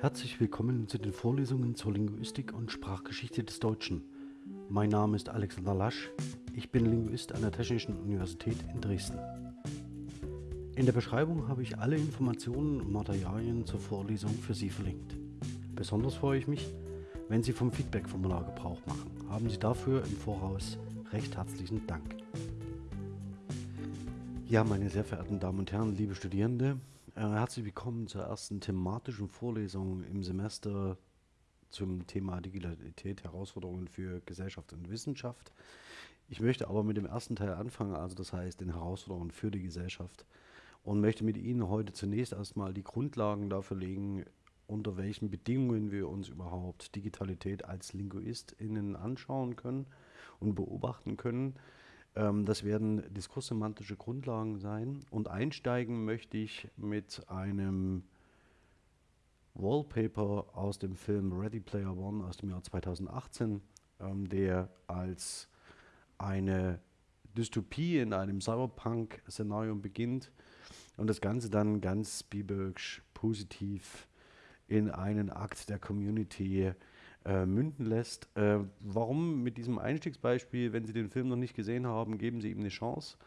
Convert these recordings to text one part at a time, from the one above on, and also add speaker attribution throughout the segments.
Speaker 1: Herzlich willkommen zu den Vorlesungen zur Linguistik und Sprachgeschichte des Deutschen. Mein Name ist Alexander Lasch, ich bin Linguist an der Technischen Universität in Dresden. In der Beschreibung habe ich alle Informationen und Materialien zur Vorlesung für Sie verlinkt. Besonders freue ich mich, wenn Sie vom Feedback-Formular Gebrauch machen. Haben Sie dafür im Voraus recht herzlichen Dank. Ja, meine sehr verehrten Damen und Herren, liebe Studierende, herzlich willkommen zur ersten thematischen Vorlesung im Semester zum Thema Digitalität, Herausforderungen für Gesellschaft und Wissenschaft. Ich möchte aber mit dem ersten Teil anfangen, also das heißt den Herausforderungen für die Gesellschaft und möchte mit Ihnen heute zunächst erstmal die Grundlagen dafür legen, unter welchen Bedingungen wir uns überhaupt Digitalität als LinguistInnen anschauen können und beobachten können. Ähm, das werden diskurssemantische Grundlagen sein. Und einsteigen möchte ich mit einem Wallpaper aus dem Film Ready Player One aus dem Jahr 2018, ähm, der als eine Dystopie in einem Cyberpunk-Szenario beginnt und das Ganze dann ganz Spielbergsch positiv in einen Akt der Community äh, münden lässt. Äh, warum mit diesem Einstiegsbeispiel, wenn Sie den Film noch nicht gesehen haben, geben Sie ihm eine Chance.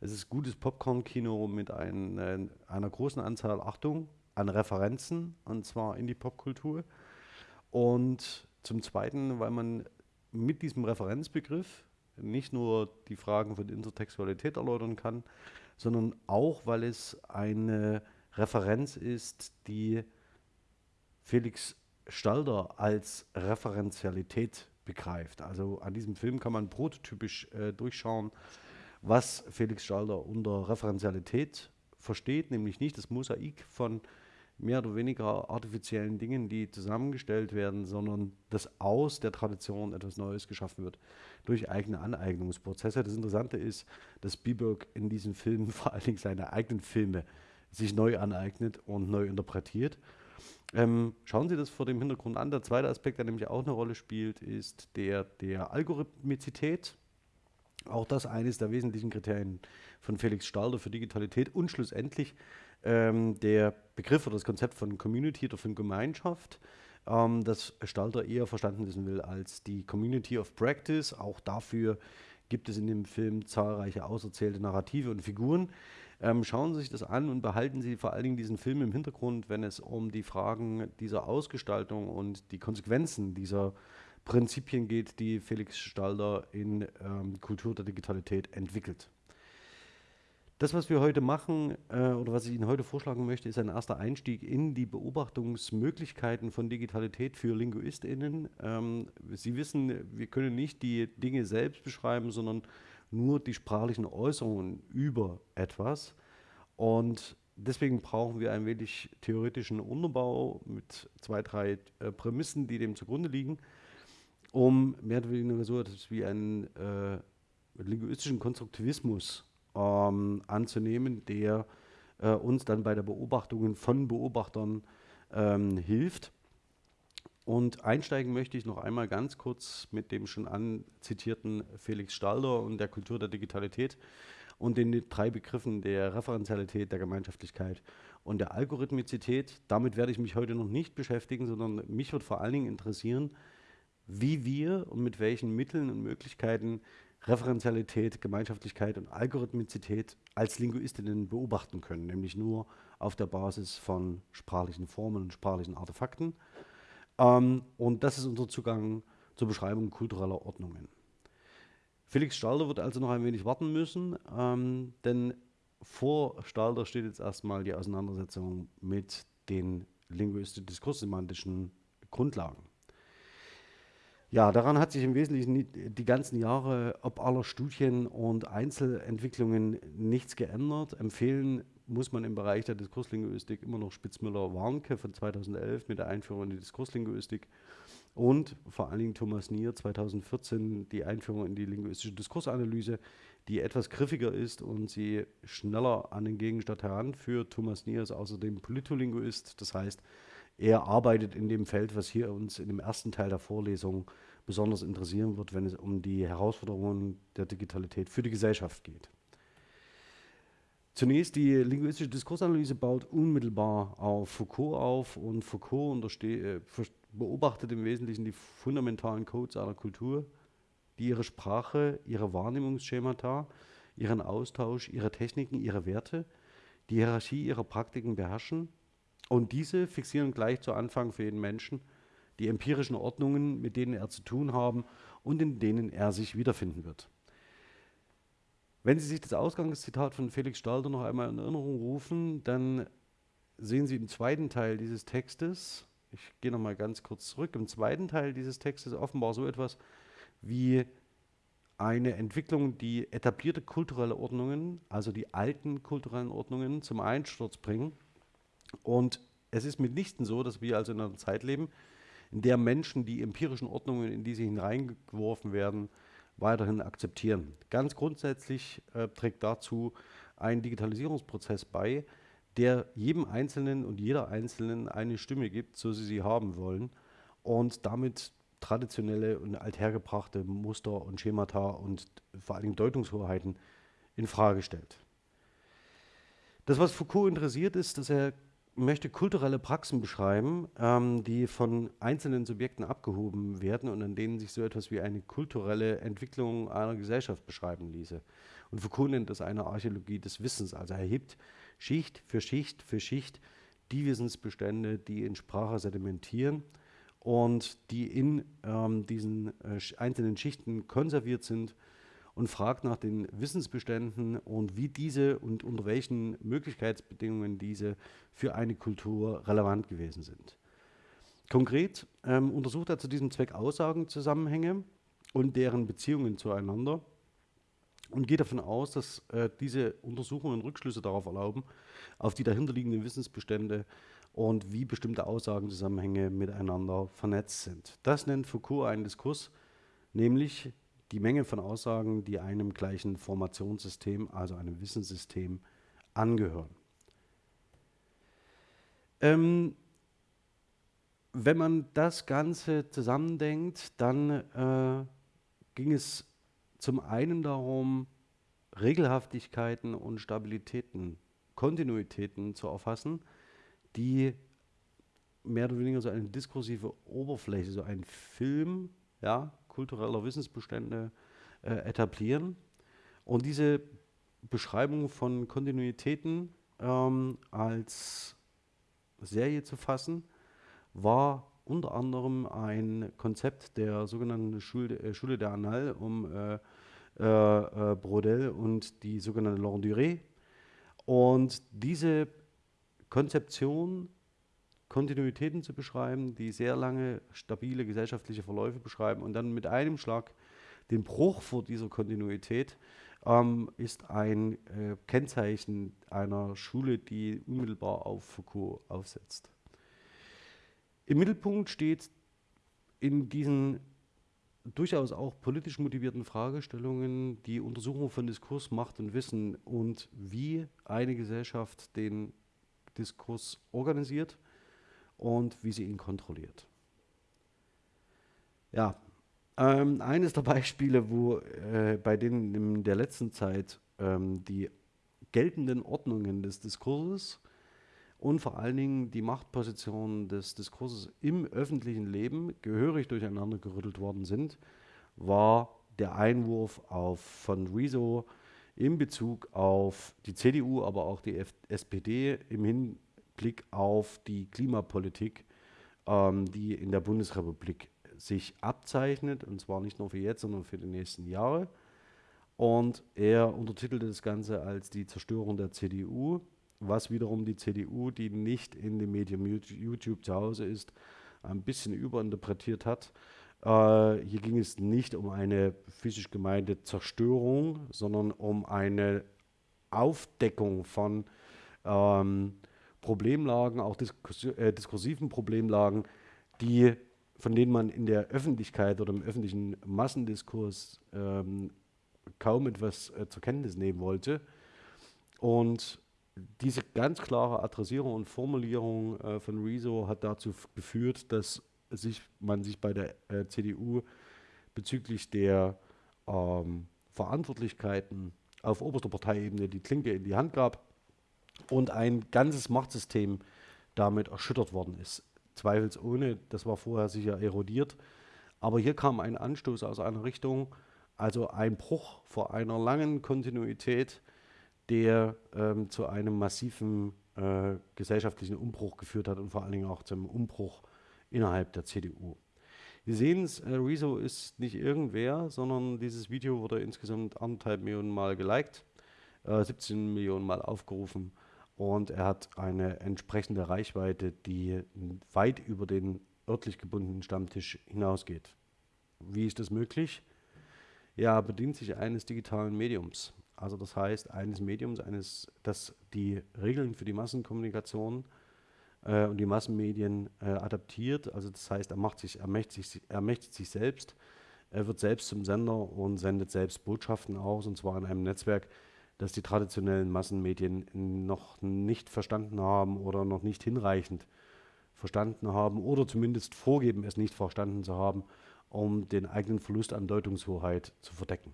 Speaker 1: Es ist gutes Popcorn-Kino mit ein, äh, einer großen Anzahl, Achtung, an Referenzen, und zwar in die Popkultur. Und zum Zweiten, weil man mit diesem Referenzbegriff nicht nur die Fragen von Intertextualität erläutern kann, sondern auch, weil es eine Referenz ist, die Felix Stalder als Referenzialität begreift. Also an diesem Film kann man prototypisch äh, durchschauen, was Felix Stalder unter Referenzialität versteht, nämlich nicht das Mosaik von mehr oder weniger artifiziellen Dingen, die zusammengestellt werden, sondern dass aus der Tradition etwas Neues geschaffen wird durch eigene Aneignungsprozesse. Das Interessante ist, dass Spielberg in diesem Film vor allen Dingen seine eigenen Filme sich neu aneignet und neu interpretiert. Ähm, schauen Sie das vor dem Hintergrund an. Der zweite Aspekt, der nämlich auch eine Rolle spielt, ist der der Algorithmizität. Auch das eines der wesentlichen Kriterien von Felix Stalder für Digitalität und schlussendlich ähm, der Begriff oder das Konzept von Community oder von Gemeinschaft, ähm, das Stalder eher verstanden wissen will als die Community of Practice. Auch dafür gibt es in dem Film zahlreiche auserzählte Narrative und Figuren. Ähm, schauen Sie sich das an und behalten Sie vor allen Dingen diesen Film im Hintergrund, wenn es um die Fragen dieser Ausgestaltung und die Konsequenzen dieser Prinzipien geht, die Felix Stalder in ähm, Kultur der Digitalität entwickelt. Das, was wir heute machen äh, oder was ich Ihnen heute vorschlagen möchte, ist ein erster Einstieg in die Beobachtungsmöglichkeiten von Digitalität für LinguistInnen. Ähm, Sie wissen, wir können nicht die Dinge selbst beschreiben, sondern nur die sprachlichen Äußerungen über etwas. Und deswegen brauchen wir ein wenig theoretischen Unterbau mit zwei, drei äh, Prämissen, die dem zugrunde liegen, um mehr oder weniger so etwas wie einen äh, linguistischen Konstruktivismus ähm, anzunehmen, der äh, uns dann bei der Beobachtung von Beobachtern ähm, hilft. Und einsteigen möchte ich noch einmal ganz kurz mit dem schon anzitierten Felix Stalder und der Kultur der Digitalität und den drei Begriffen der Referenzialität, der Gemeinschaftlichkeit und der Algorithmizität. Damit werde ich mich heute noch nicht beschäftigen, sondern mich wird vor allen Dingen interessieren, wie wir und mit welchen Mitteln und Möglichkeiten Referenzialität, Gemeinschaftlichkeit und Algorithmizität als Linguistinnen beobachten können, nämlich nur auf der Basis von sprachlichen Formen und sprachlichen Artefakten. Ähm, und das ist unser Zugang zur Beschreibung kultureller Ordnungen. Felix Stalder wird also noch ein wenig warten müssen, ähm, denn vor Stalder steht jetzt erstmal die Auseinandersetzung mit den linguistisch-diskurssemantischen Grundlagen. Ja, daran hat sich im Wesentlichen die ganzen Jahre, ob aller Studien und Einzelentwicklungen, nichts geändert. Empfehlen muss man im Bereich der Diskurslinguistik immer noch Spitzmüller-Warnke von 2011 mit der Einführung in die Diskurslinguistik und vor allen Dingen Thomas Nier 2014 die Einführung in die linguistische Diskursanalyse, die etwas griffiger ist und sie schneller an den Gegenstand heranführt. Thomas Nier ist außerdem Politolinguist, das heißt, er arbeitet in dem Feld, was hier uns in dem ersten Teil der Vorlesung besonders interessieren wird, wenn es um die Herausforderungen der Digitalität für die Gesellschaft geht. Zunächst die linguistische Diskursanalyse baut unmittelbar auf Foucault auf und Foucault äh, beobachtet im Wesentlichen die fundamentalen Codes einer Kultur, die ihre Sprache, ihre Wahrnehmungsschemata, ihren Austausch, ihre Techniken, ihre Werte, die Hierarchie ihrer Praktiken beherrschen und diese fixieren gleich zu Anfang für jeden Menschen die empirischen Ordnungen, mit denen er zu tun haben und in denen er sich wiederfinden wird. Wenn Sie sich das Ausgangszitat von Felix Stalder noch einmal in Erinnerung rufen, dann sehen Sie im zweiten Teil dieses Textes, ich gehe noch mal ganz kurz zurück, im zweiten Teil dieses Textes offenbar so etwas wie eine Entwicklung, die etablierte kulturelle Ordnungen, also die alten kulturellen Ordnungen, zum Einsturz bringen. Und es ist mitnichten so, dass wir also in einer Zeit leben, in der Menschen die empirischen Ordnungen, in die sie hineingeworfen werden, weiterhin akzeptieren. Ganz grundsätzlich äh, trägt dazu ein Digitalisierungsprozess bei, der jedem Einzelnen und jeder Einzelnen eine Stimme gibt, so sie sie haben wollen und damit traditionelle und althergebrachte Muster und Schemata und vor allem Deutungshoheiten in Frage stellt. Das, was Foucault interessiert, ist, dass er möchte kulturelle Praxen beschreiben, ähm, die von einzelnen Subjekten abgehoben werden und an denen sich so etwas wie eine kulturelle Entwicklung einer Gesellschaft beschreiben ließe. Und Foucault nennt das eine Archäologie des Wissens. Also er hebt Schicht für Schicht für Schicht die Wissensbestände, die in Sprache sedimentieren und die in ähm, diesen äh, einzelnen Schichten konserviert sind und fragt nach den Wissensbeständen und wie diese und unter welchen Möglichkeitsbedingungen diese für eine Kultur relevant gewesen sind. Konkret ähm, untersucht er zu diesem Zweck Aussagenzusammenhänge und deren Beziehungen zueinander und geht davon aus, dass äh, diese Untersuchungen Rückschlüsse darauf erlauben, auf die dahinterliegenden Wissensbestände und wie bestimmte Aussagenzusammenhänge miteinander vernetzt sind. Das nennt Foucault einen Diskurs, nämlich die Menge von Aussagen, die einem gleichen Formationssystem, also einem Wissenssystem, angehören. Ähm, wenn man das Ganze zusammendenkt, dann äh, ging es zum einen darum, Regelhaftigkeiten und Stabilitäten, Kontinuitäten zu erfassen, die mehr oder weniger so eine diskursive Oberfläche, so ein Film, ja, kultureller Wissensbestände äh, etablieren. Und diese Beschreibung von Kontinuitäten ähm, als Serie zu fassen, war unter anderem ein Konzept der sogenannten Schule, äh, Schule der Annales um äh, äh, äh Brodel und die sogenannte Laurent Duré. Und diese Konzeption Kontinuitäten zu beschreiben, die sehr lange stabile gesellschaftliche Verläufe beschreiben und dann mit einem Schlag den Bruch vor dieser Kontinuität ähm, ist ein äh, Kennzeichen einer Schule, die unmittelbar auf Foucault aufsetzt. Im Mittelpunkt steht in diesen durchaus auch politisch motivierten Fragestellungen die Untersuchung von Diskurs, Macht und Wissen und wie eine Gesellschaft den Diskurs organisiert und wie sie ihn kontrolliert. Ja, ähm, eines der Beispiele, wo äh, bei denen in der letzten Zeit ähm, die geltenden Ordnungen des Diskurses und vor allen Dingen die Machtpositionen des Diskurses im öffentlichen Leben gehörig durcheinander gerüttelt worden sind, war der Einwurf auf von Rezo in Bezug auf die CDU, aber auch die F SPD im Hin Blick auf die Klimapolitik, ähm, die in der Bundesrepublik sich abzeichnet, und zwar nicht nur für jetzt, sondern für die nächsten Jahre. Und er untertitelte das Ganze als die Zerstörung der CDU, was wiederum die CDU, die nicht in dem Medium YouTube zu Hause ist, ein bisschen überinterpretiert hat. Äh, hier ging es nicht um eine physisch gemeinte Zerstörung, sondern um eine Aufdeckung von ähm, Problemlagen, auch äh, diskursiven Problemlagen, die, von denen man in der Öffentlichkeit oder im öffentlichen Massendiskurs ähm, kaum etwas äh, zur Kenntnis nehmen wollte. Und diese ganz klare Adressierung und Formulierung äh, von Rezo hat dazu geführt, dass sich, man sich bei der äh, CDU bezüglich der ähm, Verantwortlichkeiten auf oberster Parteiebene die Klinke in die Hand gab und ein ganzes Machtsystem damit erschüttert worden ist. Zweifelsohne, das war vorher sicher erodiert. Aber hier kam ein Anstoß aus einer Richtung, also ein Bruch vor einer langen Kontinuität, der ähm, zu einem massiven äh, gesellschaftlichen Umbruch geführt hat und vor allen Dingen auch zum Umbruch innerhalb der CDU. Wir sehen es, äh, Rezo ist nicht irgendwer, sondern dieses Video wurde insgesamt anderthalb Millionen Mal geliked, äh, 17 Millionen Mal aufgerufen und er hat eine entsprechende Reichweite, die weit über den örtlich gebundenen Stammtisch hinausgeht. Wie ist das möglich? Ja, bedient sich eines digitalen Mediums. Also das heißt eines Mediums, eines, das die Regeln für die Massenkommunikation äh, und die Massenmedien äh, adaptiert. Also das heißt, er, macht sich, ermächtigt, sich, ermächtigt sich selbst, er wird selbst zum Sender und sendet selbst Botschaften aus, und zwar in einem Netzwerk, das die traditionellen Massenmedien noch nicht verstanden haben oder noch nicht hinreichend verstanden haben oder zumindest vorgeben, es nicht verstanden zu haben, um den eigenen Verlust an Deutungshoheit zu verdecken.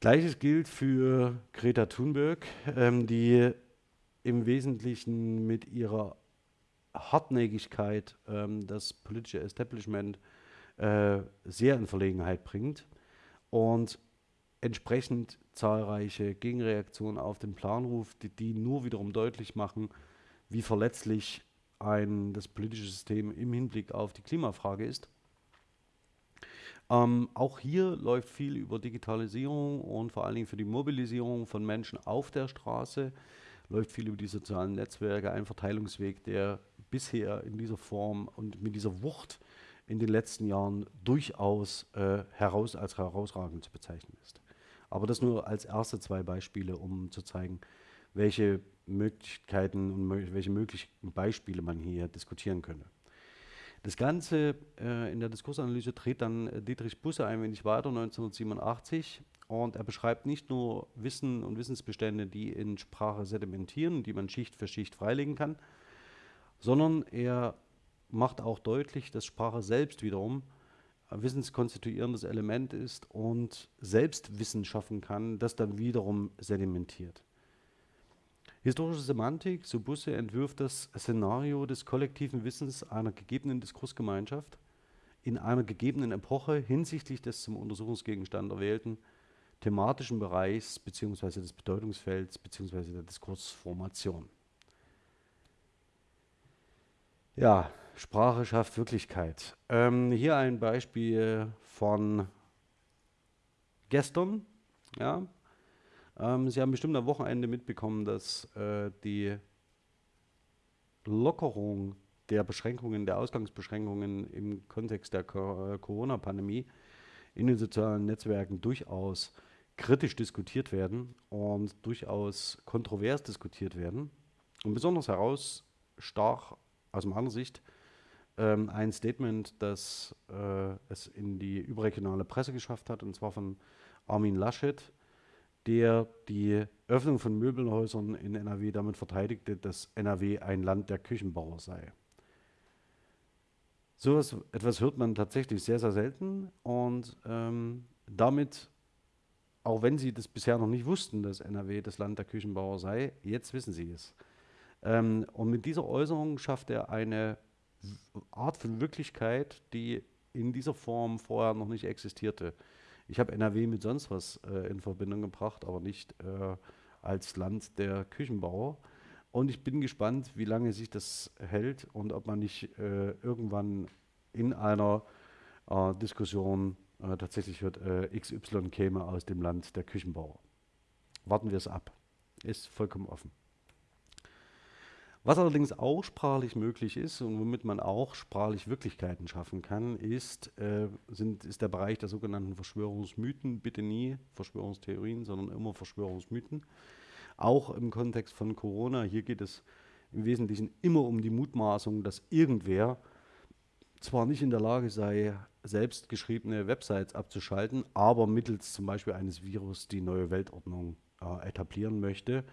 Speaker 1: Gleiches gilt für Greta Thunberg, ähm, die im Wesentlichen mit ihrer Hartnäckigkeit ähm, das politische Establishment äh, sehr in Verlegenheit bringt und entsprechend zahlreiche Gegenreaktionen auf den Planruf, die, die nur wiederum deutlich machen, wie verletzlich ein, das politische System im Hinblick auf die Klimafrage ist. Ähm, auch hier läuft viel über Digitalisierung und vor allen Dingen für die Mobilisierung von Menschen auf der Straße, läuft viel über die sozialen Netzwerke, ein Verteilungsweg, der bisher in dieser Form und mit dieser Wucht in den letzten Jahren durchaus äh, heraus als herausragend zu bezeichnen ist. Aber das nur als erste zwei Beispiele, um zu zeigen, welche Möglichkeiten und welche möglichen Beispiele man hier diskutieren könnte. Das Ganze äh, in der Diskursanalyse dreht dann äh, Dietrich Busse ein wenig weiter, 1987. Und er beschreibt nicht nur Wissen und Wissensbestände, die in Sprache sedimentieren, die man Schicht für Schicht freilegen kann, sondern er macht auch deutlich, dass Sprache selbst wiederum wissenskonstituierendes Element ist und selbst Wissen schaffen kann, das dann wiederum sedimentiert. Historische Semantik, so Busse, entwirft das Szenario des kollektiven Wissens einer gegebenen Diskursgemeinschaft in einer gegebenen Epoche hinsichtlich des zum Untersuchungsgegenstand erwählten thematischen Bereichs bzw. des Bedeutungsfelds bzw. der Diskursformation. Ja, Sprache schafft Wirklichkeit. Ähm, hier ein Beispiel von gestern. Ja. Ähm, Sie haben bestimmt am Wochenende mitbekommen, dass äh, die Lockerung der Beschränkungen, der Ausgangsbeschränkungen im Kontext der äh, Corona-Pandemie in den sozialen Netzwerken durchaus kritisch diskutiert werden und durchaus kontrovers diskutiert werden. Und besonders herausstach aus meiner Sicht ähm, ein Statement, das äh, es in die überregionale Presse geschafft hat, und zwar von Armin Laschet, der die Öffnung von Möbelhäusern in NRW damit verteidigte, dass NRW ein Land der Küchenbauer sei. So etwas hört man tatsächlich sehr, sehr selten und ähm, damit, auch wenn Sie das bisher noch nicht wussten, dass NRW das Land der Küchenbauer sei, jetzt wissen Sie es. Ähm, und mit dieser Äußerung schafft er eine Art von Wirklichkeit, die in dieser Form vorher noch nicht existierte. Ich habe NRW mit sonst was äh, in Verbindung gebracht, aber nicht äh, als Land der Küchenbauer. Und ich bin gespannt, wie lange sich das hält und ob man nicht äh, irgendwann in einer äh, Diskussion äh, tatsächlich hört, äh, XY käme aus dem Land der Küchenbauer. Warten wir es ab. Ist vollkommen offen. Was allerdings auch sprachlich möglich ist und womit man auch sprachlich Wirklichkeiten schaffen kann, ist, äh, sind, ist der Bereich der sogenannten Verschwörungsmythen. Bitte nie Verschwörungstheorien, sondern immer Verschwörungsmythen. Auch im Kontext von Corona. Hier geht es im Wesentlichen immer um die Mutmaßung, dass irgendwer zwar nicht in der Lage sei, selbst geschriebene Websites abzuschalten, aber mittels zum Beispiel eines Virus die neue Weltordnung äh, etablieren möchte.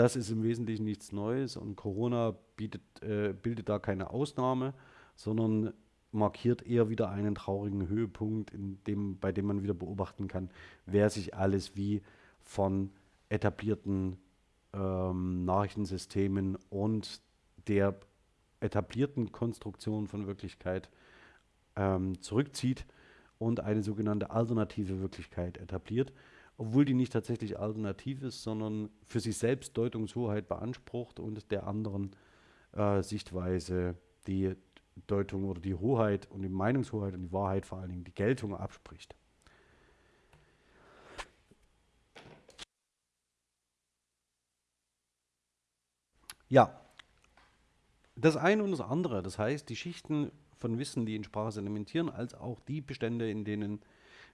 Speaker 1: Das ist im Wesentlichen nichts Neues und Corona bietet, äh, bildet da keine Ausnahme, sondern markiert eher wieder einen traurigen Höhepunkt, dem, bei dem man wieder beobachten kann, wer sich alles wie von etablierten ähm, Nachrichtensystemen und der etablierten Konstruktion von Wirklichkeit ähm, zurückzieht und eine sogenannte alternative Wirklichkeit etabliert, obwohl die nicht tatsächlich alternativ ist, sondern für sich selbst Deutungshoheit beansprucht und der anderen äh, Sichtweise die Deutung oder die Hoheit und die Meinungshoheit und die Wahrheit vor allen Dingen die Geltung abspricht. Ja, das eine und das andere, das heißt, die Schichten von Wissen, die in Sprache sedimentieren, als auch die Bestände, in denen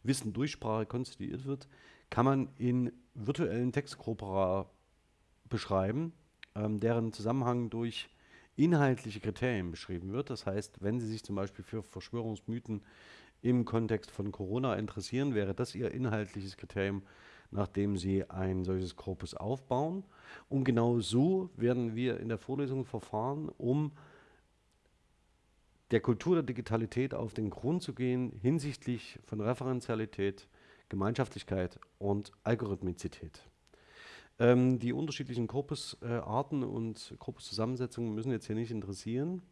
Speaker 1: Wissen durch Sprache konstituiert wird, kann man in virtuellen Textkorpora beschreiben, ähm, deren Zusammenhang durch inhaltliche Kriterien beschrieben wird. Das heißt, wenn Sie sich zum Beispiel für Verschwörungsmythen im Kontext von Corona interessieren, wäre das Ihr inhaltliches Kriterium, nachdem Sie ein solches Korpus aufbauen. Und genau so werden wir in der Vorlesung verfahren, um der Kultur der Digitalität auf den Grund zu gehen hinsichtlich von Referenzialität, Gemeinschaftlichkeit und Algorithmizität. Ähm, die unterschiedlichen Korpusarten äh, und Korpuszusammensetzungen müssen jetzt hier nicht interessieren.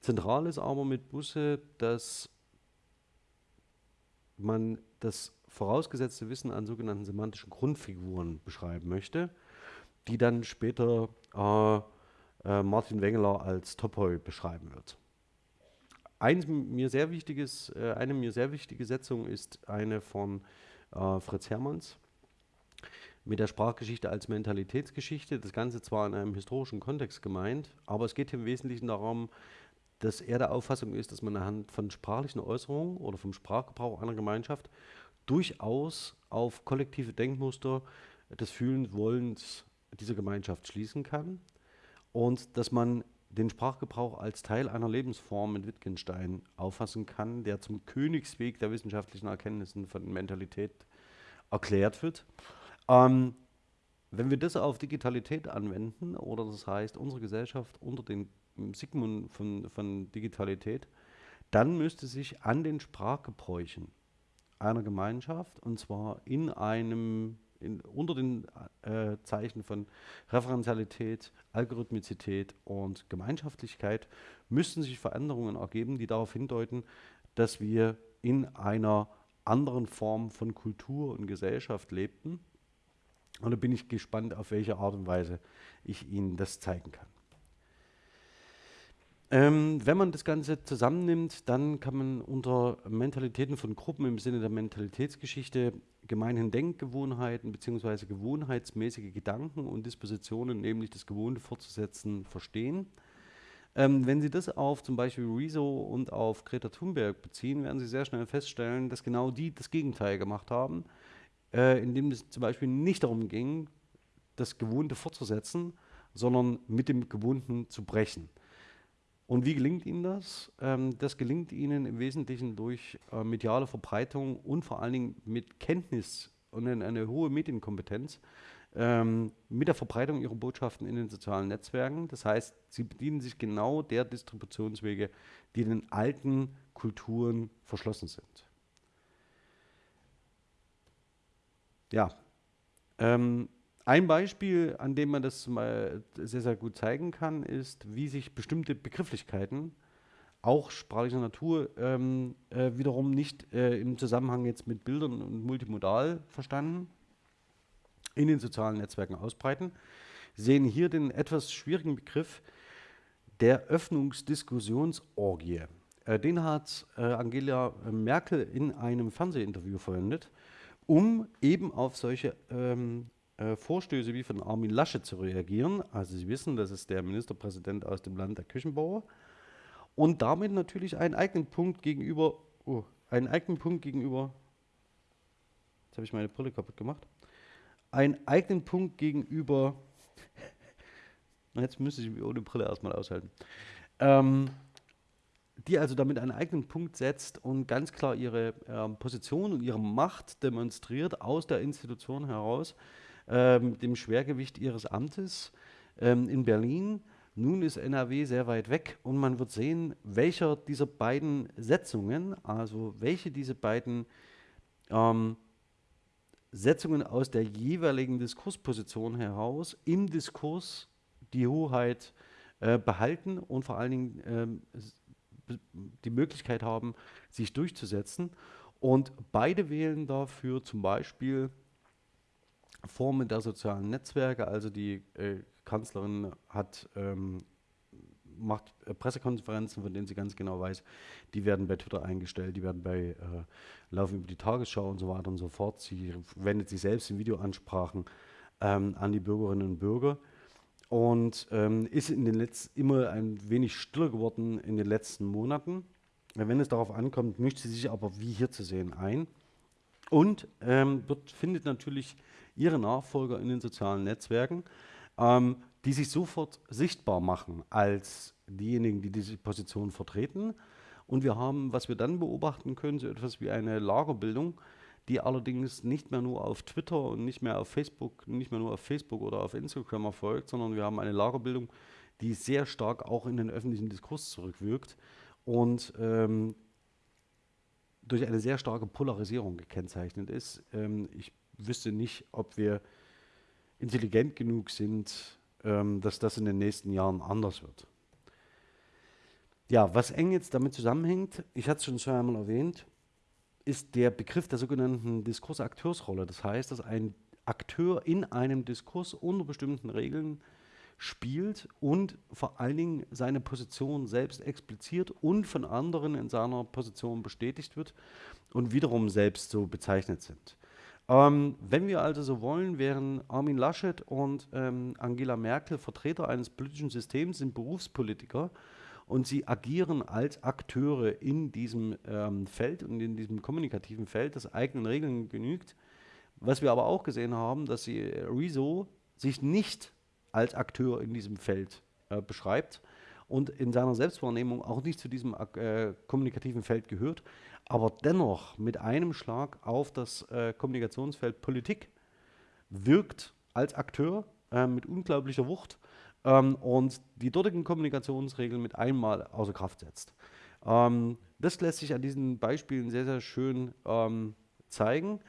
Speaker 1: Zentral ist aber mit Busse, dass man das vorausgesetzte Wissen an sogenannten semantischen Grundfiguren beschreiben möchte, die dann später äh, äh, Martin Wengeler als Topoi beschreiben wird. Eins mir sehr wichtiges, äh, eine mir sehr wichtige Setzung ist eine von äh, Fritz Hermanns mit der Sprachgeschichte als Mentalitätsgeschichte. Das Ganze zwar in einem historischen Kontext gemeint, aber es geht im Wesentlichen darum, dass er der Auffassung ist, dass man anhand von sprachlichen Äußerungen oder vom Sprachgebrauch einer Gemeinschaft durchaus auf kollektive Denkmuster des Fühlens, Wollens dieser Gemeinschaft schließen kann und dass man den Sprachgebrauch als Teil einer Lebensform mit Wittgenstein auffassen kann, der zum Königsweg der wissenschaftlichen Erkenntnissen von Mentalität erklärt wird. Ähm, wenn wir das auf Digitalität anwenden, oder das heißt unsere Gesellschaft unter den Sigmund von, von Digitalität, dann müsste sich an den Sprachgebräuchen einer Gemeinschaft, und zwar in einem, in, unter den äh, Zeichen von Referenzialität, Algorithmizität und Gemeinschaftlichkeit, müssten sich Veränderungen ergeben, die darauf hindeuten, dass wir in einer anderen Form von Kultur und Gesellschaft lebten und da bin ich gespannt, auf welche Art und Weise ich Ihnen das zeigen kann. Ähm, wenn man das Ganze zusammennimmt, dann kann man unter Mentalitäten von Gruppen im Sinne der Mentalitätsgeschichte gemeinhin Denkgewohnheiten bzw. gewohnheitsmäßige Gedanken und Dispositionen, nämlich das Gewohnte fortzusetzen, verstehen. Ähm, wenn Sie das auf zum Beispiel Rezo und auf Greta Thunberg beziehen, werden Sie sehr schnell feststellen, dass genau die das Gegenteil gemacht haben äh, in dem es zum Beispiel nicht darum ging, das Gewohnte fortzusetzen, sondern mit dem Gewohnten zu brechen. Und wie gelingt Ihnen das? Ähm, das gelingt Ihnen im Wesentlichen durch äh, mediale Verbreitung und vor allen Dingen mit Kenntnis und eine, eine hohe Medienkompetenz ähm, mit der Verbreitung Ihrer Botschaften in den sozialen Netzwerken. Das heißt, Sie bedienen sich genau der Distributionswege, die den alten Kulturen verschlossen sind. Ja, ähm, ein Beispiel, an dem man das mal sehr, sehr gut zeigen kann, ist, wie sich bestimmte Begrifflichkeiten, auch sprachlicher Natur, ähm, äh, wiederum nicht äh, im Zusammenhang jetzt mit Bildern und multimodal verstanden, in den sozialen Netzwerken ausbreiten. Sehen hier den etwas schwierigen Begriff der Öffnungsdiskussionsorgie. Äh, den hat äh, Angela Merkel in einem Fernsehinterview verwendet um eben auf solche ähm, äh, Vorstöße wie von Armin Lasche zu reagieren. Also Sie wissen, das ist der Ministerpräsident aus dem Land der Küchenbauer. Und damit natürlich einen eigenen Punkt gegenüber, oh, einen eigenen Punkt gegenüber, jetzt habe ich meine Brille kaputt gemacht, einen eigenen Punkt gegenüber, jetzt müsste ich mich ohne Brille erstmal aushalten, ähm, die also damit einen eigenen Punkt setzt und ganz klar ihre ähm, Position und ihre Macht demonstriert aus der Institution heraus, ähm, dem Schwergewicht ihres Amtes ähm, in Berlin Nun ist NRW sehr weit weg und man wird sehen, welcher dieser beiden Setzungen, also welche diese beiden ähm, Setzungen aus der jeweiligen Diskursposition heraus im Diskurs die Hoheit äh, behalten und vor allen Dingen ähm, die Möglichkeit haben, sich durchzusetzen. Und beide wählen dafür zum Beispiel Formen der sozialen Netzwerke. Also die äh, Kanzlerin hat ähm, macht äh, Pressekonferenzen, von denen sie ganz genau weiß, die werden bei Twitter eingestellt, die werden bei äh, Laufen über die Tagesschau und so weiter und so fort. Sie wendet sich selbst in Videoansprachen ähm, an die Bürgerinnen und Bürger und ähm, ist in den letzten immer ein wenig stiller geworden in den letzten Monaten. Wenn es darauf ankommt, mischt sie sich aber wie hier zu sehen ein und ähm, wird, findet natürlich ihre Nachfolger in den sozialen Netzwerken. Ähm, die sich sofort sichtbar machen als diejenigen, die diese Position vertreten. Und wir haben, was wir dann beobachten können, so etwas wie eine Lagerbildung, die allerdings nicht mehr nur auf Twitter und nicht mehr auf Facebook, nicht mehr nur auf Facebook oder auf Instagram erfolgt, sondern wir haben eine Lagerbildung, die sehr stark auch in den öffentlichen Diskurs zurückwirkt und ähm, durch eine sehr starke Polarisierung gekennzeichnet ist. Ähm, ich wüsste nicht, ob wir intelligent genug sind, ähm, dass das in den nächsten Jahren anders wird. Ja, was eng jetzt damit zusammenhängt, ich hatte es schon zweimal erwähnt, ist der Begriff der sogenannten Diskursakteursrolle. Das heißt, dass ein Akteur in einem Diskurs unter bestimmten Regeln spielt und vor allen Dingen seine Position selbst expliziert und von anderen in seiner Position bestätigt wird und wiederum selbst so bezeichnet sind. Ähm, wenn wir also so wollen, wären Armin Laschet und ähm, Angela Merkel Vertreter eines politischen Systems, sind Berufspolitiker und sie agieren als Akteure in diesem ähm, Feld und in diesem kommunikativen Feld, das eigenen Regeln genügt. Was wir aber auch gesehen haben, dass sie äh, Rezo sich nicht als Akteur in diesem Feld äh, beschreibt und in seiner Selbstwahrnehmung auch nicht zu diesem äh, kommunikativen Feld gehört, aber dennoch mit einem Schlag auf das äh, Kommunikationsfeld Politik wirkt als Akteur äh, mit unglaublicher Wucht ähm, und die dortigen Kommunikationsregeln mit einmal außer Kraft setzt. Ähm, das lässt sich an diesen Beispielen sehr, sehr schön ähm, zeigen.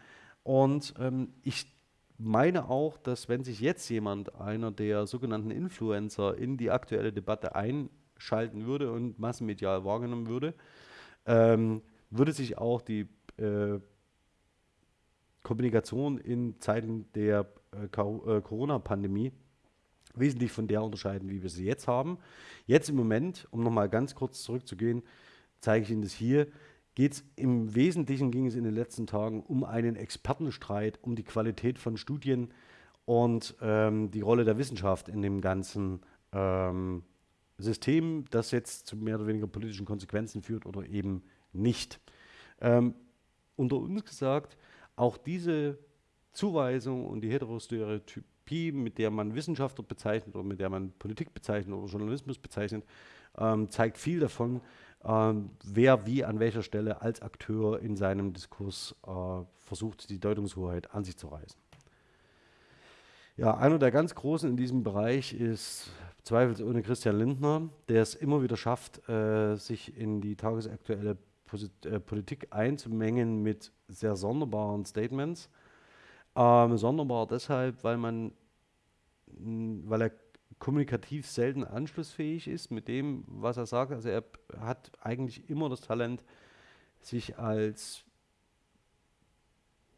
Speaker 1: Und ähm, ich meine auch, dass wenn sich jetzt jemand, einer der sogenannten Influencer, in die aktuelle Debatte einschalten würde und massenmedial wahrgenommen würde, ähm, würde sich auch die äh, Kommunikation in Zeiten der äh, äh, Corona-Pandemie wesentlich von der unterscheiden, wie wir sie jetzt haben. Jetzt im Moment, um nochmal ganz kurz zurückzugehen, zeige ich Ihnen das hier, geht es im Wesentlichen, ging es in den letzten Tagen um einen Expertenstreit, um die Qualität von Studien und ähm, die Rolle der Wissenschaft in dem ganzen ähm, System, das jetzt zu mehr oder weniger politischen Konsequenzen führt oder eben nicht. Ähm, unter uns gesagt, auch diese Zuweisung und die Heterostereotypie, mit der man Wissenschaftler bezeichnet oder mit der man Politik bezeichnet oder Journalismus bezeichnet, ähm, zeigt viel davon, ähm, wer wie an welcher Stelle als Akteur in seinem Diskurs äh, versucht, die Deutungshoheit an sich zu reißen. Ja, einer der ganz Großen in diesem Bereich ist zweifelsohne Christian Lindner, der es immer wieder schafft, äh, sich in die tagesaktuelle Posit äh, Politik einzumengen mit sehr sonderbaren Statements. Ähm, sonderbar deshalb, weil man, weil er kommunikativ selten anschlussfähig ist mit dem, was er sagt. Also er hat eigentlich immer das Talent, sich als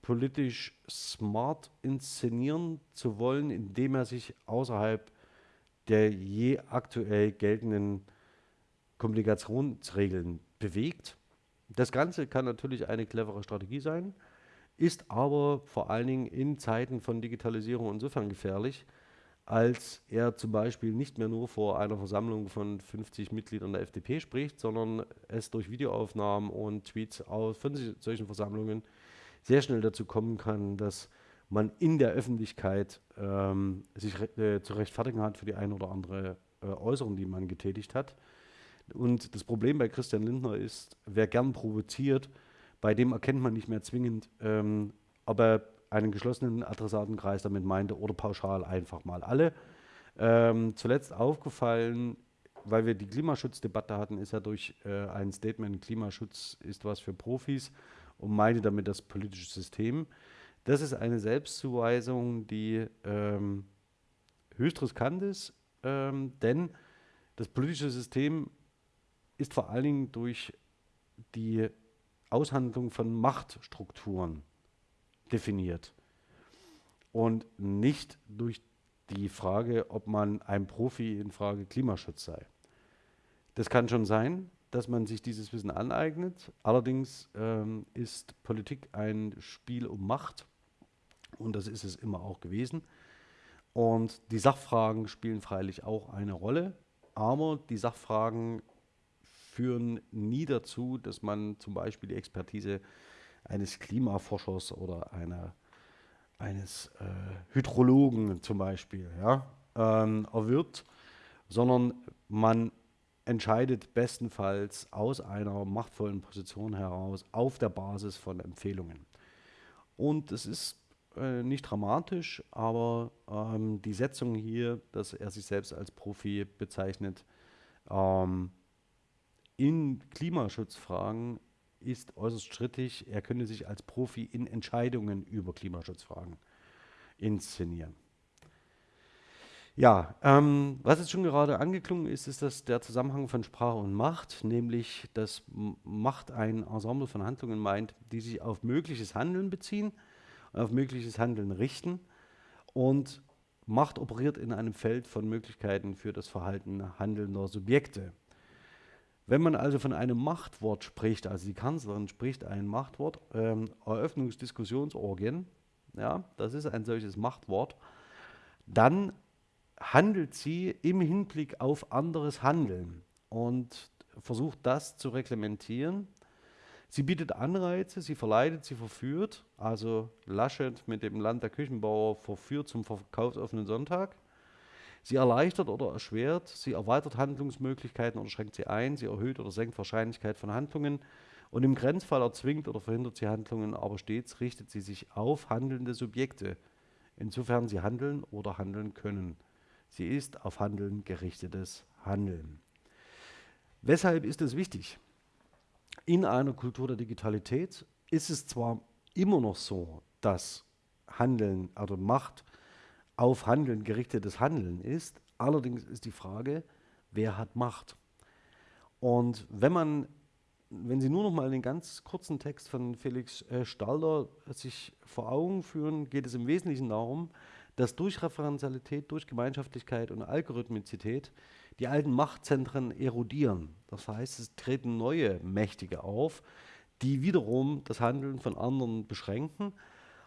Speaker 1: politisch smart inszenieren zu wollen, indem er sich außerhalb der je aktuell geltenden Kommunikationsregeln bewegt. Das Ganze kann natürlich eine clevere Strategie sein, ist aber vor allen Dingen in Zeiten von Digitalisierung insofern gefährlich, als er zum Beispiel nicht mehr nur vor einer Versammlung von 50 Mitgliedern der FDP spricht, sondern es durch Videoaufnahmen und Tweets aus von solchen Versammlungen sehr schnell dazu kommen kann, dass man in der Öffentlichkeit ähm, sich äh, zu rechtfertigen hat für die eine oder andere äh, Äußerung, die man getätigt hat. Und das Problem bei Christian Lindner ist, wer gern provoziert, bei dem erkennt man nicht mehr zwingend, ähm, ob er einen geschlossenen Adressatenkreis damit meinte oder pauschal einfach mal alle. Ähm, zuletzt aufgefallen, weil wir die Klimaschutzdebatte hatten, ist ja durch äh, ein Statement, Klimaschutz ist was für Profis und meine damit das politische System. Das ist eine Selbstzuweisung, die ähm, höchst riskant ist, ähm, denn das politische System ist vor allen Dingen durch die Aushandlung von Machtstrukturen definiert und nicht durch die Frage, ob man ein Profi in Frage Klimaschutz sei. Das kann schon sein, dass man sich dieses Wissen aneignet. Allerdings ähm, ist Politik ein Spiel um Macht und das ist es immer auch gewesen. Und die Sachfragen spielen freilich auch eine Rolle, aber die Sachfragen führen nie dazu, dass man zum Beispiel die Expertise eines Klimaforschers oder einer, eines äh, Hydrologen zum Beispiel ja, ähm, erwirbt, sondern man entscheidet bestenfalls aus einer machtvollen Position heraus auf der Basis von Empfehlungen. Und es ist äh, nicht dramatisch, aber ähm, die Setzung hier, dass er sich selbst als Profi bezeichnet, ähm, in Klimaschutzfragen ist äußerst strittig. Er könnte sich als Profi in Entscheidungen über Klimaschutzfragen inszenieren. Ja, ähm, was jetzt schon gerade angeklungen ist, ist dass der Zusammenhang von Sprache und Macht, nämlich dass Macht ein Ensemble von Handlungen meint, die sich auf mögliches Handeln beziehen auf mögliches Handeln richten. Und Macht operiert in einem Feld von Möglichkeiten für das Verhalten handelnder Subjekte. Wenn man also von einem Machtwort spricht, also die Kanzlerin spricht ein Machtwort, ähm, Eröffnungsdiskussionsorgien, ja, das ist ein solches Machtwort, dann handelt sie im Hinblick auf anderes Handeln und versucht das zu reglementieren Sie bietet Anreize, sie verleitet, sie verführt. Also Laschet mit dem Land der Küchenbauer verführt zum verkaufsoffenen Sonntag. Sie erleichtert oder erschwert, sie erweitert Handlungsmöglichkeiten oder schränkt sie ein, sie erhöht oder senkt Wahrscheinlichkeit von Handlungen und im Grenzfall erzwingt oder verhindert sie Handlungen, aber stets richtet sie sich auf handelnde Subjekte, insofern sie handeln oder handeln können. Sie ist auf Handeln gerichtetes Handeln. Weshalb ist es wichtig? In einer Kultur der Digitalität ist es zwar immer noch so, dass Handeln, also Macht auf Handeln gerichtetes Handeln ist, allerdings ist die Frage, wer hat Macht? Und wenn man, wenn Sie nur noch mal den ganz kurzen Text von Felix äh, Stalder sich vor Augen führen, geht es im Wesentlichen darum, dass durch Referenzialität, durch Gemeinschaftlichkeit und Algorithmizität die alten Machtzentren erodieren. Das heißt, es treten neue Mächtige auf, die wiederum das Handeln von anderen beschränken.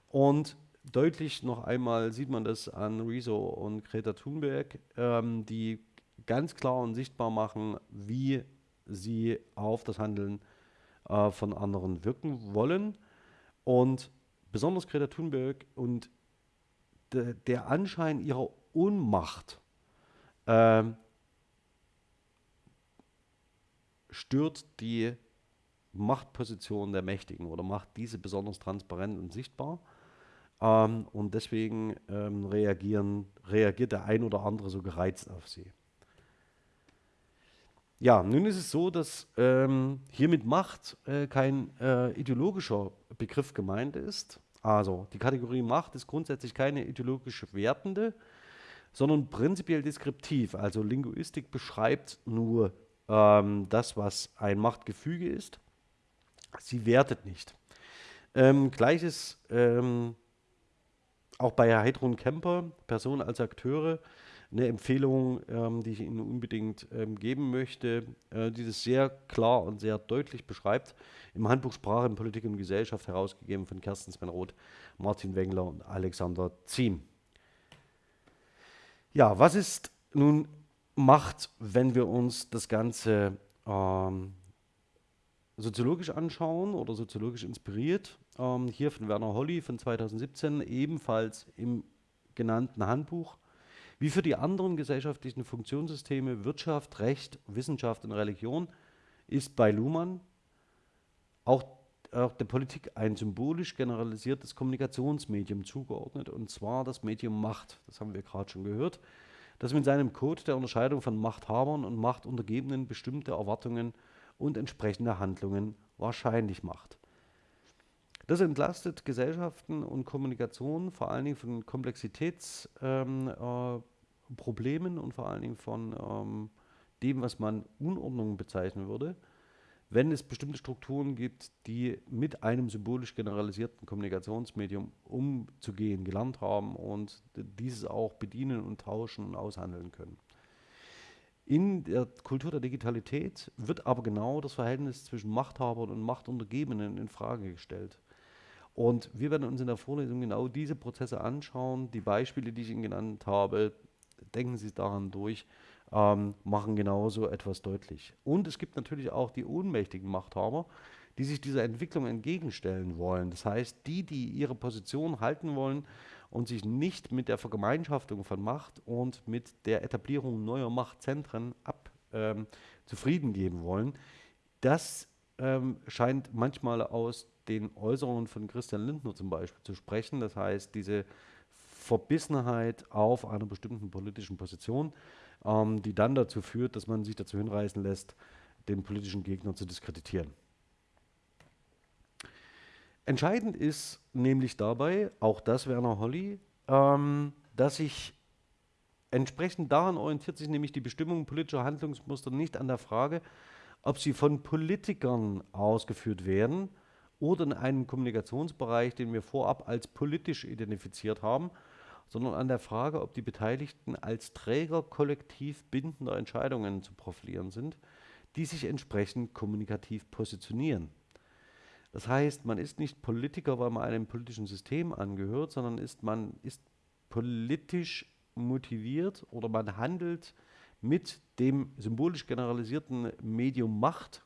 Speaker 1: Und deutlich noch einmal sieht man das an Rezo und Greta Thunberg, ähm, die ganz klar und sichtbar machen, wie sie auf das Handeln äh, von anderen wirken wollen. Und besonders Greta Thunberg und de, der Anschein ihrer Ohnmacht ähm, stört die Machtposition der Mächtigen oder macht diese besonders transparent und sichtbar. Ähm, und deswegen ähm, reagieren, reagiert der ein oder andere so gereizt auf sie. Ja, nun ist es so, dass ähm, hier mit Macht äh, kein äh, ideologischer Begriff gemeint ist. Also die Kategorie Macht ist grundsätzlich keine ideologisch wertende, sondern prinzipiell deskriptiv. Also Linguistik beschreibt nur ähm, das, was ein Machtgefüge ist. Sie wertet nicht. Ähm, Gleiches ähm, auch bei Heidrun Kemper, Personen als Akteure, eine Empfehlung, ähm, die ich Ihnen unbedingt ähm, geben möchte, äh, die das sehr klar und sehr deutlich beschreibt. Im Handbuch Sprache in Politik und Gesellschaft herausgegeben von Kersten Svenroth, Martin Wengler und Alexander Ziem. Ja, was ist nun macht, wenn wir uns das Ganze ähm, soziologisch anschauen oder soziologisch inspiriert. Ähm, hier von Werner Holly von 2017, ebenfalls im genannten Handbuch. Wie für die anderen gesellschaftlichen Funktionssysteme Wirtschaft, Recht, Wissenschaft und Religion ist bei Luhmann auch, auch der Politik ein symbolisch generalisiertes Kommunikationsmedium zugeordnet, und zwar das Medium Macht. Das haben wir gerade schon gehört. das mit seinem Code der Unterscheidung von Machthabern und Machtuntergebenen bestimmte Erwartungen und entsprechende Handlungen wahrscheinlich macht. Das entlastet Gesellschaften und Kommunikation vor allen Dingen von Komplexitätsproblemen ähm, äh, und vor allen Dingen von ähm, dem, was man Unordnung bezeichnen würde, wenn es bestimmte Strukturen gibt, die mit einem symbolisch generalisierten Kommunikationsmedium umzugehen gelernt haben und dieses auch bedienen und tauschen und aushandeln können. In der Kultur der Digitalität wird aber genau das Verhältnis zwischen Machthabern und Machtuntergebenen in Frage gestellt. Und wir werden uns in der Vorlesung genau diese Prozesse anschauen. Die Beispiele, die ich Ihnen genannt habe, denken Sie daran durch, ähm, machen genauso etwas deutlich. Und es gibt natürlich auch die ohnmächtigen Machthaber, die sich dieser Entwicklung entgegenstellen wollen. Das heißt, die, die ihre Position halten wollen und sich nicht mit der Vergemeinschaftung von Macht und mit der Etablierung neuer Machtzentren ab, ähm, zufrieden geben wollen, das ähm, scheint manchmal aus den Äußerungen von Christian Lindner zum Beispiel zu sprechen. Das heißt, diese Verbissenheit auf einer bestimmten politischen Position, ähm, die dann dazu führt, dass man sich dazu hinreißen lässt, den politischen Gegner zu diskreditieren. Entscheidend ist nämlich dabei, auch das Werner Holly, ähm, dass sich entsprechend daran orientiert sich nämlich die Bestimmung politischer Handlungsmuster nicht an der Frage, ob sie von Politikern ausgeführt werden oder in einem Kommunikationsbereich, den wir vorab als politisch identifiziert haben, sondern an der Frage, ob die Beteiligten als Träger kollektiv bindender Entscheidungen zu profilieren sind, die sich entsprechend kommunikativ positionieren. Das heißt, man ist nicht Politiker, weil man einem politischen System angehört, sondern ist man ist politisch motiviert oder man handelt mit dem symbolisch generalisierten Medium Macht,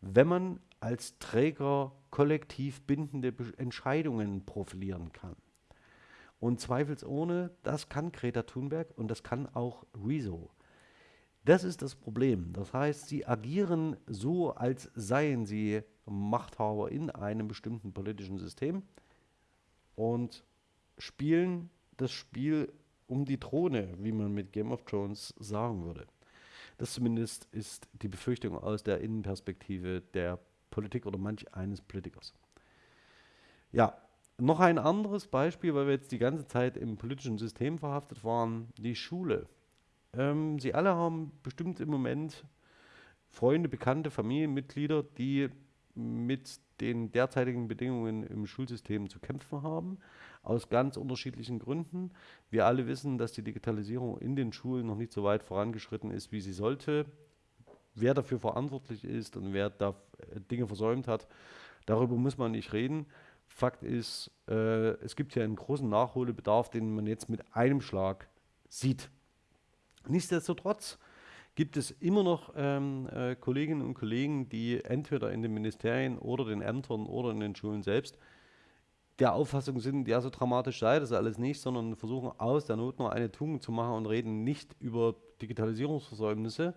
Speaker 1: wenn man als Träger kollektiv bindende Entscheidungen profilieren kann. Und zweifelsohne, das kann Greta Thunberg und das kann auch Rezo. Das ist das Problem. Das heißt, sie agieren so, als seien sie Machthaber in einem bestimmten politischen System und spielen das Spiel um die Throne, wie man mit Game of Thrones sagen würde. Das zumindest ist die Befürchtung aus der Innenperspektive der Politik oder manch eines Politikers. Ja, noch ein anderes Beispiel, weil wir jetzt die ganze Zeit im politischen System verhaftet waren, die Schule. Ähm, Sie alle haben bestimmt im Moment Freunde, Bekannte, Familienmitglieder, die mit den derzeitigen Bedingungen im Schulsystem zu kämpfen haben, aus ganz unterschiedlichen Gründen. Wir alle wissen, dass die Digitalisierung in den Schulen noch nicht so weit vorangeschritten ist, wie sie sollte. Wer dafür verantwortlich ist und wer da äh, Dinge versäumt hat, darüber muss man nicht reden. Fakt ist, äh, es gibt hier einen großen Nachholbedarf, den man jetzt mit einem Schlag sieht. Nichtsdestotrotz gibt es immer noch ähm, äh, Kolleginnen und Kollegen, die entweder in den Ministerien oder den Ämtern oder in den Schulen selbst der Auffassung sind, ja, so dramatisch sei das alles nicht, sondern versuchen aus der Not nur eine Tugend zu machen und reden nicht über Digitalisierungsversäumnisse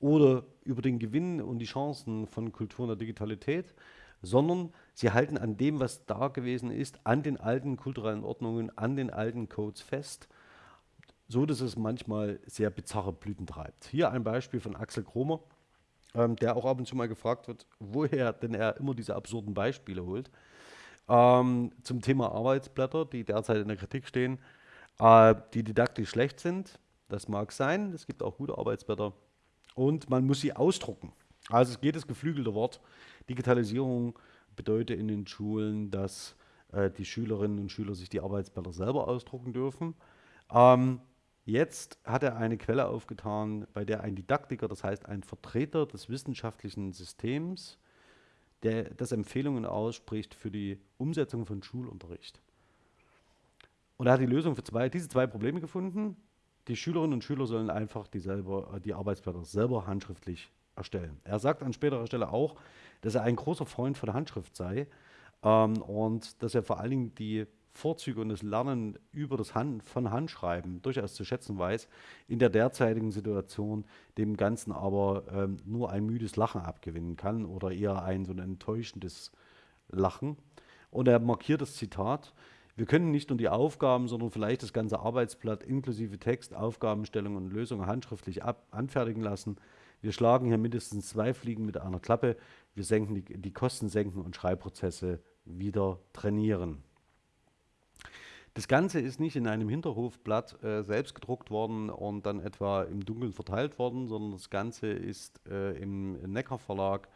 Speaker 1: oder über den Gewinn und die Chancen von Kultur in der Digitalität, sondern sie halten an dem, was da gewesen ist, an den alten kulturellen Ordnungen, an den alten Codes fest so dass es manchmal sehr bizarre Blüten treibt. Hier ein Beispiel von Axel Kromer, ähm, der auch ab und zu mal gefragt wird, woher denn er immer diese absurden Beispiele holt. Ähm, zum Thema Arbeitsblätter, die derzeit in der Kritik stehen, äh, die didaktisch schlecht sind. Das mag sein, es gibt auch gute Arbeitsblätter. Und man muss sie ausdrucken. Also es geht das geflügelte Wort. Digitalisierung bedeutet in den Schulen, dass äh, die Schülerinnen und Schüler sich die Arbeitsblätter selber ausdrucken dürfen. Ähm, Jetzt hat er eine Quelle aufgetan, bei der ein Didaktiker, das heißt ein Vertreter des wissenschaftlichen Systems, der das Empfehlungen ausspricht für die Umsetzung von Schulunterricht. Und er hat die Lösung für zwei, diese zwei Probleme gefunden. Die Schülerinnen und Schüler sollen einfach die, selber, die Arbeitsblätter selber handschriftlich erstellen. Er sagt an späterer Stelle auch, dass er ein großer Freund von Handschrift sei ähm, und dass er vor allen Dingen die Vorzüge und das Lernen über das Hand, von Handschreiben durchaus zu schätzen weiß, in der derzeitigen Situation dem Ganzen aber ähm, nur ein müdes Lachen abgewinnen kann oder eher ein so ein enttäuschendes Lachen. Und er markiert das Zitat, Wir können nicht nur die Aufgaben, sondern vielleicht das ganze Arbeitsblatt inklusive Text, Aufgabenstellung und Lösung handschriftlich ab, anfertigen lassen. Wir schlagen hier mindestens zwei Fliegen mit einer Klappe. Wir senken die, die Kosten senken und Schreibprozesse wieder trainieren. Das Ganze ist nicht in einem Hinterhofblatt äh, selbst gedruckt worden und dann etwa im Dunkeln verteilt worden, sondern das Ganze ist äh, im Neckar Verlag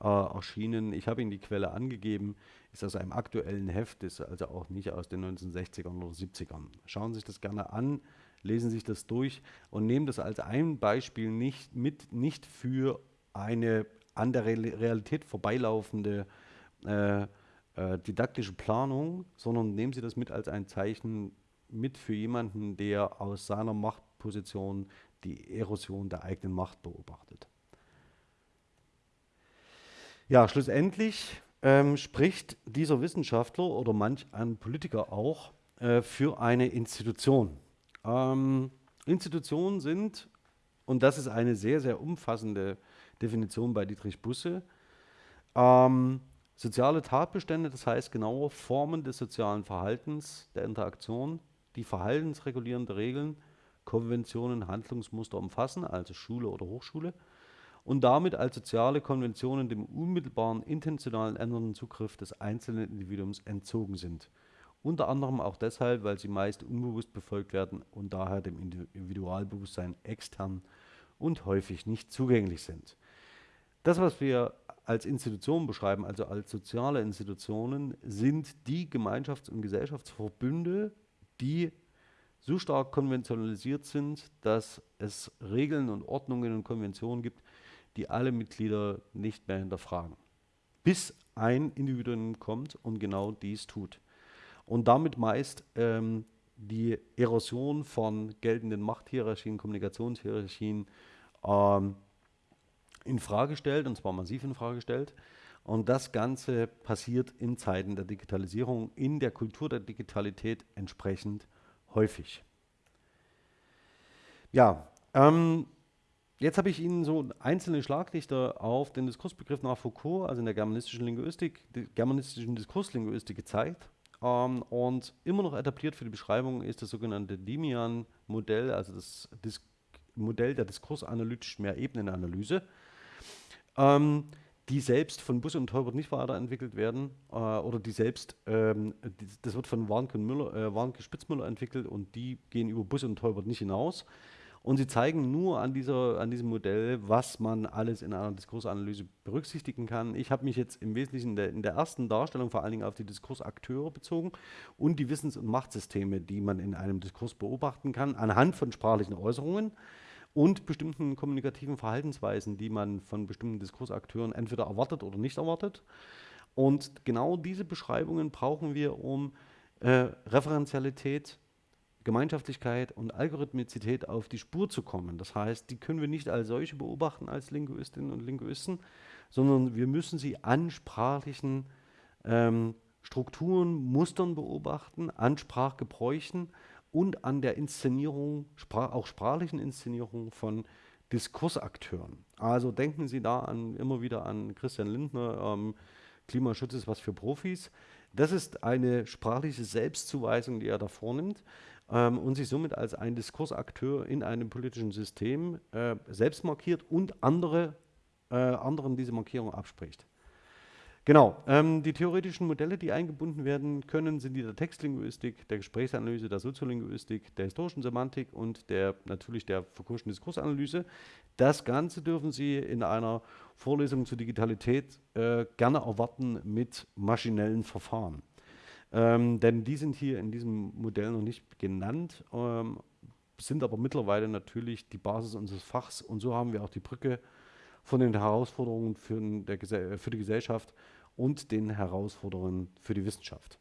Speaker 1: äh, erschienen. Ich habe Ihnen die Quelle angegeben, ist aus einem aktuellen Heft, ist also auch nicht aus den 1960ern oder 70ern. Schauen Sie sich das gerne an, lesen Sie sich das durch und nehmen das als ein Beispiel nicht, mit, nicht für eine an der Realität vorbeilaufende äh, äh, didaktische Planung, sondern nehmen Sie das mit als ein Zeichen mit für jemanden, der aus seiner Machtposition die Erosion der eigenen Macht beobachtet. Ja, schlussendlich ähm, spricht dieser Wissenschaftler oder manch ein Politiker auch äh, für eine Institution. Ähm, Institutionen sind, und das ist eine sehr, sehr umfassende Definition bei Dietrich Busse, ähm, soziale Tatbestände, das heißt genaue Formen des sozialen Verhaltens, der Interaktion, die verhaltensregulierende Regeln, Konventionen, Handlungsmuster umfassen, also Schule oder Hochschule, und damit als soziale Konventionen dem unmittelbaren intentionalen ändernden Zugriff des einzelnen Individuums entzogen sind. Unter anderem auch deshalb, weil sie meist unbewusst befolgt werden und daher dem Individualbewusstsein extern und häufig nicht zugänglich sind. Das, was wir als Institutionen beschreiben, also als soziale Institutionen, sind die Gemeinschafts- und Gesellschaftsverbünde, die so stark konventionalisiert sind, dass es Regeln und Ordnungen und Konventionen gibt, die alle Mitglieder nicht mehr hinterfragen. Bis ein Individuum kommt und genau dies tut. Und damit meist ähm, die Erosion von geltenden Machthierarchien, Kommunikationshierarchien ähm, in Frage stellt, und zwar massiv in Frage stellt. Und das Ganze passiert in Zeiten der Digitalisierung, in der Kultur der Digitalität entsprechend häufig. Ja, ähm, Jetzt habe ich Ihnen so einzelne Schlaglichter auf den Diskursbegriff nach Foucault, also in der germanistischen Linguistik, germanistischen Diskurslinguistik gezeigt. Ähm, und immer noch etabliert für die Beschreibung ist das sogenannte Dimian-Modell, also das Dis Modell der diskursanalytischen Mehrebenenanalyse, ähm, die selbst von Busse und Teubert nicht weiterentwickelt werden äh, oder die selbst, ähm, die, das wird von Warnke, Müller, äh, Warnke Spitzmüller entwickelt und die gehen über Busse und Teubert nicht hinaus. Und sie zeigen nur an, dieser, an diesem Modell, was man alles in einer Diskursanalyse berücksichtigen kann. Ich habe mich jetzt im Wesentlichen in der, in der, ersten Darstellung vor allen Dingen auf die Diskursakteure bezogen und die Wissens- und Machtsysteme, die man in einem Diskurs beobachten kann, anhand von sprachlichen Äußerungen und bestimmten kommunikativen Verhaltensweisen, die man von bestimmten Diskursakteuren entweder erwartet oder nicht erwartet. Und genau diese Beschreibungen brauchen wir, um äh, Referenzialität Gemeinschaftlichkeit und Algorithmizität auf die Spur zu kommen. Das heißt, die können wir nicht als solche beobachten als Linguistinnen und Linguisten, sondern wir müssen sie an sprachlichen ähm, Strukturen, Mustern beobachten, an Sprachgebräuchen und an der Inszenierung, auch sprachlichen Inszenierung von Diskursakteuren. Also denken Sie da an, immer wieder an Christian Lindner, ähm, Klimaschutz ist was für Profis. Das ist eine sprachliche Selbstzuweisung, die er da vornimmt ähm, und sich somit als ein Diskursakteur in einem politischen System äh, selbst markiert und andere, äh, anderen diese Markierung abspricht. Genau, ähm, die theoretischen Modelle, die eingebunden werden können, sind die der Textlinguistik, der Gesprächsanalyse, der Soziolinguistik, der historischen Semantik und der natürlich der Foucault'schen Diskursanalyse. Das Ganze dürfen Sie in einer Vorlesung zur Digitalität äh, gerne erwarten mit maschinellen Verfahren. Ähm, denn die sind hier in diesem Modell noch nicht genannt, ähm, sind aber mittlerweile natürlich die Basis unseres Fachs und so haben wir auch die Brücke von den Herausforderungen für, der, für die Gesellschaft und den Herausforderungen für die Wissenschaft.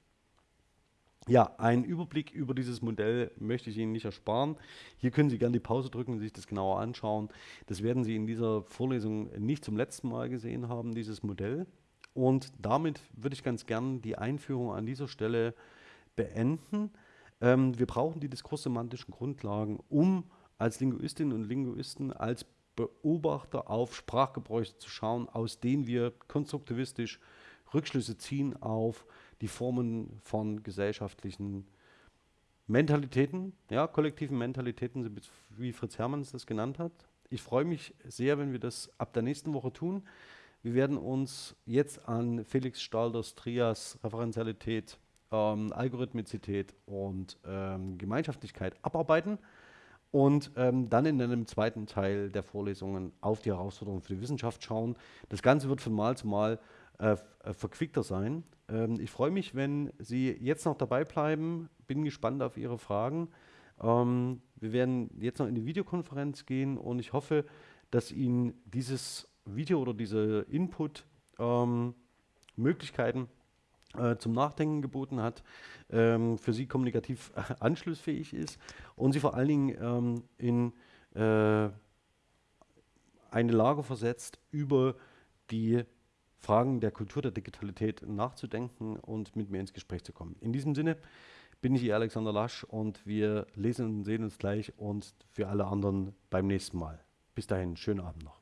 Speaker 1: Ja, einen Überblick über dieses Modell möchte ich Ihnen nicht ersparen. Hier können Sie gerne die Pause drücken und sich das genauer anschauen. Das werden Sie in dieser Vorlesung nicht zum letzten Mal gesehen haben, dieses Modell. Und damit würde ich ganz gern die Einführung an dieser Stelle beenden. Ähm, wir brauchen die diskurssemantischen Grundlagen, um als Linguistinnen und Linguisten, als Beobachter auf Sprachgebräuche zu schauen, aus denen wir konstruktivistisch Rückschlüsse ziehen auf die Formen von gesellschaftlichen Mentalitäten, ja, kollektiven Mentalitäten, wie Fritz Hermanns das genannt hat. Ich freue mich sehr, wenn wir das ab der nächsten Woche tun. Wir werden uns jetzt an Felix Stalders Trias Referenzialität, ähm, Algorithmizität und ähm, Gemeinschaftlichkeit abarbeiten und ähm, dann in einem zweiten Teil der Vorlesungen auf die Herausforderungen für die Wissenschaft schauen. Das Ganze wird von Mal zu Mal äh, äh, verquickter sein. Ähm, ich freue mich, wenn Sie jetzt noch dabei bleiben. Bin gespannt auf Ihre Fragen. Ähm, wir werden jetzt noch in die Videokonferenz gehen und ich hoffe, dass Ihnen dieses Video oder diese Input-Möglichkeiten ähm, äh, zum Nachdenken geboten hat, ähm, für Sie kommunikativ äh, anschlussfähig ist und Sie vor allen Dingen ähm, in äh, eine Lage versetzt, über die Fragen der Kultur der Digitalität nachzudenken und mit mir ins Gespräch zu kommen. In diesem Sinne bin ich Ihr Alexander Lasch und wir lesen und sehen uns gleich und für alle anderen beim nächsten Mal. Bis dahin, schönen Abend noch.